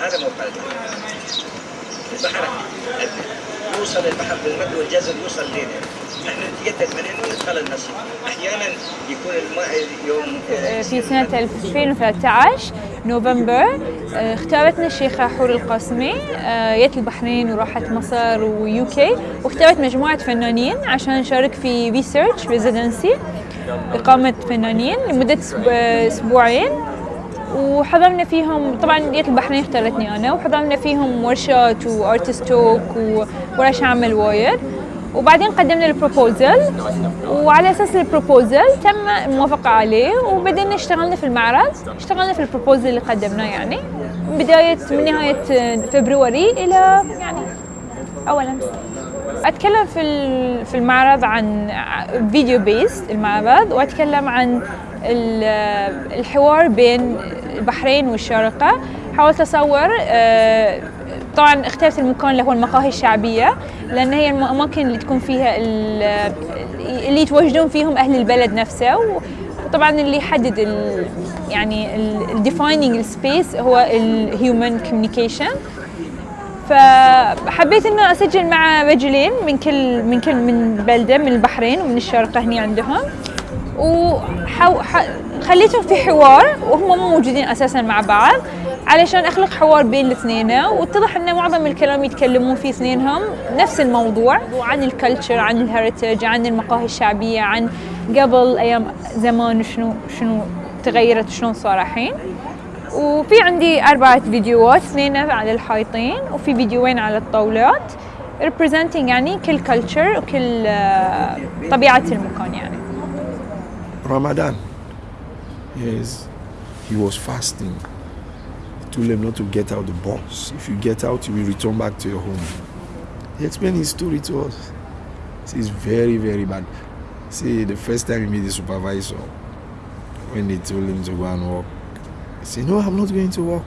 هذا موقع البحر يوصل البحر بالمد والجزر يوصل لنا إحنا نتجدد من هنا وندخل النصر أحيانا يكون الماء يوم في سنة 2013 نوفمبر آه، اختارتنا الشيخة حور القاسمي آه، جت البحرين وراحت مصر و UK واختارت مجموعة فنانين عشان نشارك في research residency إقامة فنانين لمدة أسبوع- أسبوعين. وحضرنا فيهم طبعا جيت البحرين اختارتني أنا وحضرنا فيهم ورشات و artist talk وورش عمل وايد. وبعدين قدمنا ال proposal وعلى أساس ال proposal تم الموافقه عليه وبدينا اشتغلنا في المعرض اشتغلنا في ال proposal اللي قدمناه يعني من بداية من نهاية فبراير إلى يعني أول أمس. أتكلم في في المعرض عن video-based المعرض وأتكلم عن ال- الحوار بين البحرين والشارقه حاولت أصور آه، طبعا اخترت المكان اللي هو المقاهي الشعبية لأن هي الاماكن اللي تكون فيها ال- اللي يتواجدون فيهم أهل البلد نفسه. وطبعا اللي يحدد يعني ال defining ال space هو ال human communication فحبيت إنه أسجل مع رجلين من كل من كل من بلدة من البحرين ومن الشارقه هني عندهم. وخليتهم في حوار وهم مو موجودين أساسا مع بعض علشان أخلق حوار بين الاثنين. واتضح إن معظم الكلام يتكلمون فيه اثنينهم نفس الموضوع عن الكلتشر عن الهeritage عن المقاهي الشعبية عن قبل أيام زمان شنو شنو تغيرت وشلون صار الحين. وفي عندي أربعة فيديوهات اثنين على الحيطين وفي فيديوين على الطاولات representing يعني كل culture وكل آه، طبيعة المكان يعني. Ramadan. Yes, he was fasting. He told them not to get out the bus. If you get out, you will return back to your home. He explained his story to us. See, it's very, very bad. See, the first time he met the supervisor, when they told him to go and work, he said, No, I'm not going to work.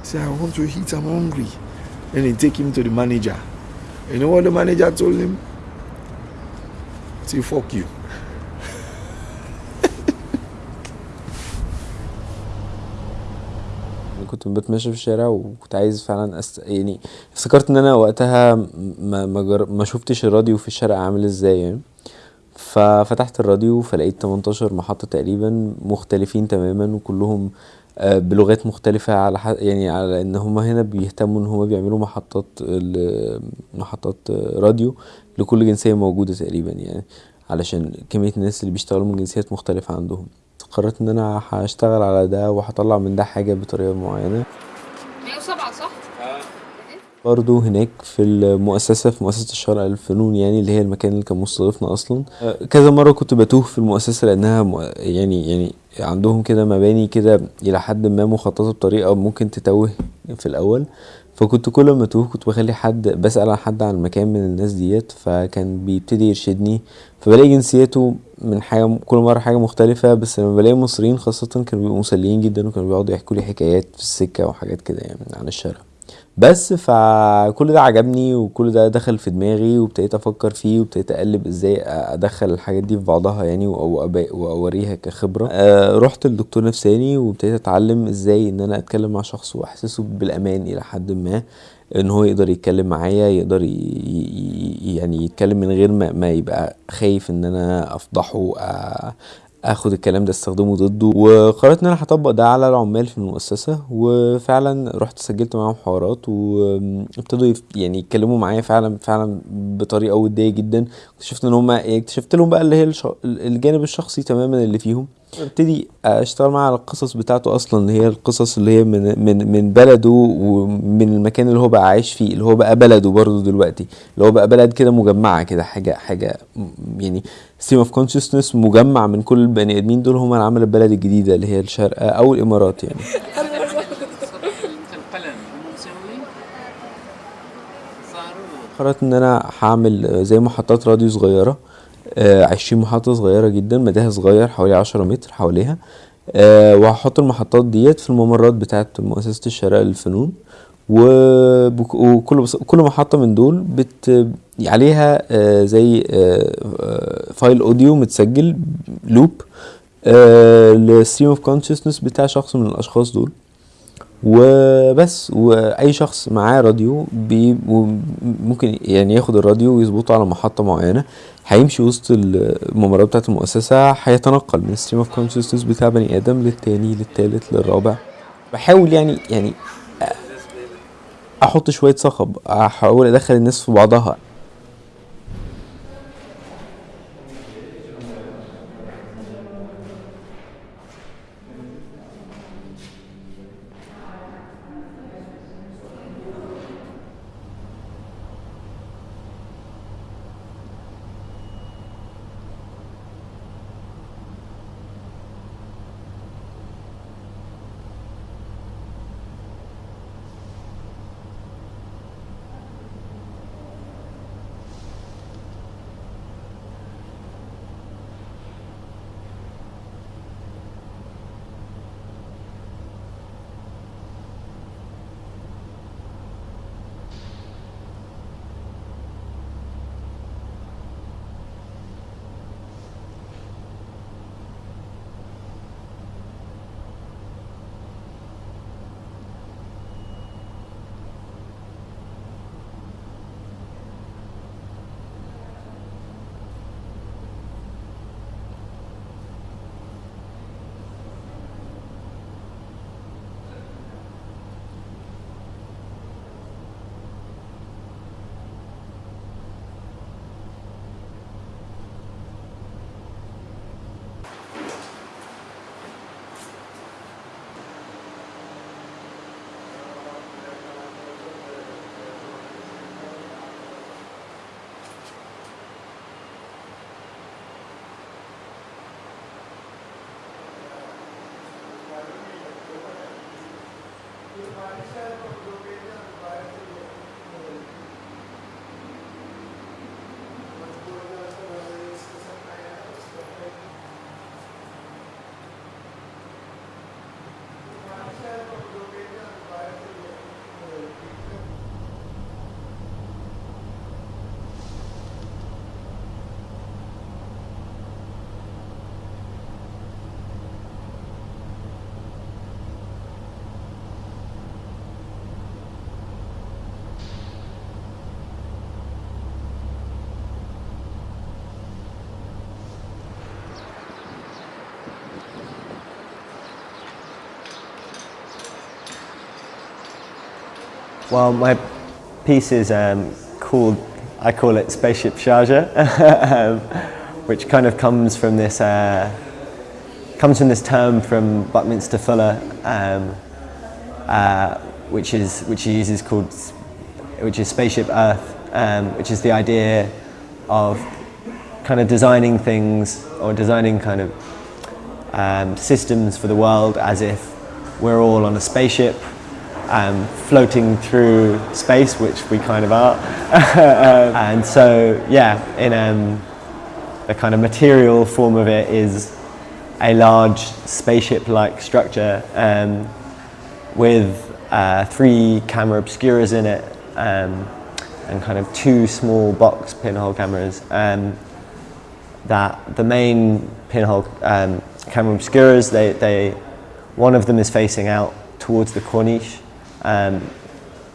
He said, I want to eat, I'm hungry. Then they take him to the manager. You know what the manager told him? Say, fuck you. كنت بتمشى في الشارع وكنت عايز فعلا أست... يعني افتكرت إن أنا وقتها ما ما, جر... ما شفتش الراديو في الشارع عامل إزاي يعني. ففتحت الراديو فلقيت 18 محطة تقريبا مختلفين تماما وكلهم آه، بلغات مختلفة على ح... يعني على إن هما هنا بيهتموا إن هما بيعملوا محطات ال- محطات راديو لكل جنسية موجودة تقريبا يعني علشان كمية الناس اللي بيشتغلوا من جنسيات مختلفة عندهم. قررت إن أنا هشتغل على ده وهطلع من ده حاجة بطريقة معينة. 107 صح؟ برضه هناك في المؤسسة في مؤسسة الشرق للفنون يعني اللي هي المكان اللي كان مستضيفنا أصلا. آه، كذا مرة كنت بتوه في المؤسسة لأنها يعني يعني عندهم كده مباني كده إلى حد ما مخططة بطريقة ممكن تتوه في الأول. فكنت كل ما أتوه كنت بخلي حد بسأل عن حد عن مكان من الناس ديت فكان بيبتدي يرشدني. فبلاقي جنسيته من حاجة كل مرة حاجة مختلفة بس لما بلاقي مصريين خاصة كانوا بيبقوا مسليين جدا وكانوا بيقعدوا يحكوا لي حكايات في السكة وحاجات كده يعني عن الشارع. بس فكل ده عجبني وكل ده دخل في دماغي وابتديت أفكر فيه وابتديت اقلب إزاي ادخل الحاجات دي في بعضها يعني واوريها كخبرة. آه رحت لدكتور نفساني وابتديت اتعلم إزاي ان أنا اتكلم مع شخص واحسسه بالامان إلى حد ما ان هو يقدر يتكلم معايا يقدر يعني يتكلم من غير ما, ما يبقى خايف ان أنا افضحه آه آخد الكلام ده استخدمه ضده. وقررت إن أنا هطبق ده على العمال في المؤسسة. وفعلا رحت سجلت معاهم حوارات وابتدوا يعني يتكلموا معايا فعلا فعلا بطريقة ودية جدا. اكتشفت إن هم اكتشفت لهم بقى اللي هي. الجانب الشخصي تماما اللي فيهم. ابتدي اشتغل معاه على القصص بتاعته أصلا اللي هي القصص اللي هي من من من بلده ومن المكان اللي هو بقى عايش فيه اللي هو بقى بلده برضه دلوقتي اللي هو بقى بلد كده مجمعة كده حاجة حاجة يعني stream of consciousness مجمع من كل البني آدمين دول هم اللي عملوا البلد الجديدة اللي هي الشارقه أو الإمارات يعني. قررت إن أنا هعمل زي محطات راديو صغيرة عشرين محطة صغيرة جدا مداها صغير حوالي عشرة متر حواليها. آه، وهحط المحطات ديت في الممرات بتاعت مؤسسة الشارقة للفنون. وكل كل محطة من دول ببث عليها آه، زي آه، آه، file audio متسجل loop لل stream of consciousness بتاع شخص من الأشخاص دول. وبس وأي شخص معاه راديو ممكن يعني ياخد الراديو ويظبطه على محطة معينة هيمشي وسط الممرات بتاعة المؤسسة هيتنقل من stream of consciousness بتاع بني آدم للتاني للتالت للرابع. بحاول يعني يعني أحط شوية صخب أحاول أدخل الناس في بعضها. Well, my piece is um, called, I call it Spaceship Sharjah, um, which kind of comes from this, uh, comes from this term from Buckminster Fuller, um, uh, which is which he uses called, which is Spaceship Earth, um, which is the idea of kind of designing things or designing kind of um, systems for the world as if we're all on a spaceship um, floating through space, which we kind of are. um, and so, yeah, in um, the kind of material form of it is a large spaceship-like structure um, with uh, three camera obscuras in it um, and kind of two small box pinhole cameras. Um, that the main pinhole camera obscuras, they, they, one of them is facing out towards the Corniche um,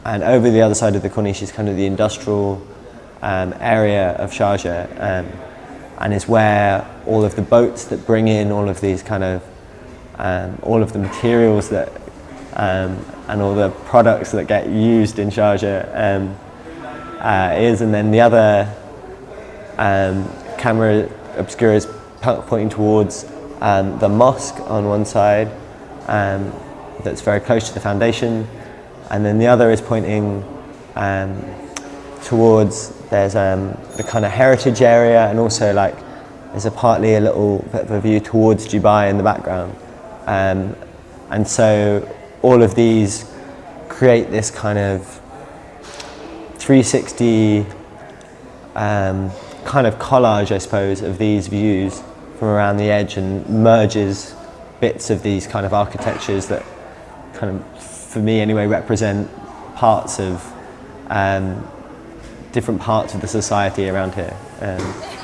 and over the other side of the Corniche is kind of the industrial um, area of Sharjah um, and is where all of the boats that bring in all of these kind of um, all of the materials that um, and all the products that get used in Sharjah um, uh, is. And then the other camera obscura is pointing towards the mosque on one side that's very close to the foundation and then the other is pointing um, towards there's um, the kind of heritage area and also like there's a partly a little bit of a view towards Dubai in the background. Um, and so all of these create this kind of 360 um, kind of collage I suppose of these views from around the edge and merges bits of these kind of architectures that kind of for me anyway, represent parts of um, different parts of the society around here. Um,